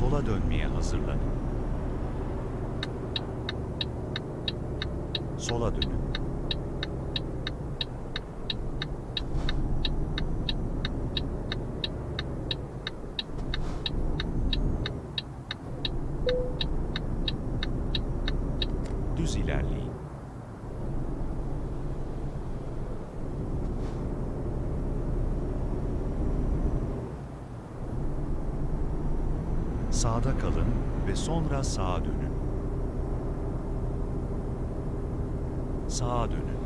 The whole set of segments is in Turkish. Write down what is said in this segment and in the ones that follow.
Sola dönmeye hazırlanın. Sola dönün. Düz ilerleyin. Sağda kalın ve sonra sağa dönün. Sağa dönün.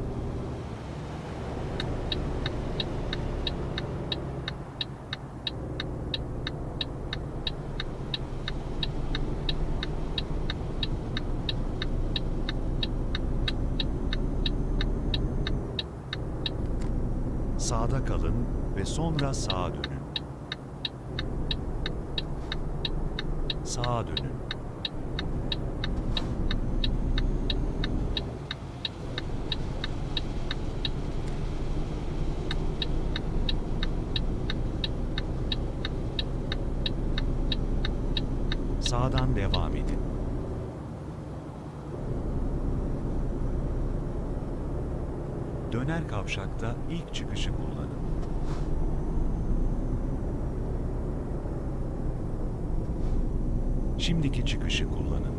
Sağda kalın ve sonra sağa dönün. Sağa dönün. Sağdan devam edin. Döner kavşakta ilk çıkışı kullanın. Şimdiki çıkışı kullanın.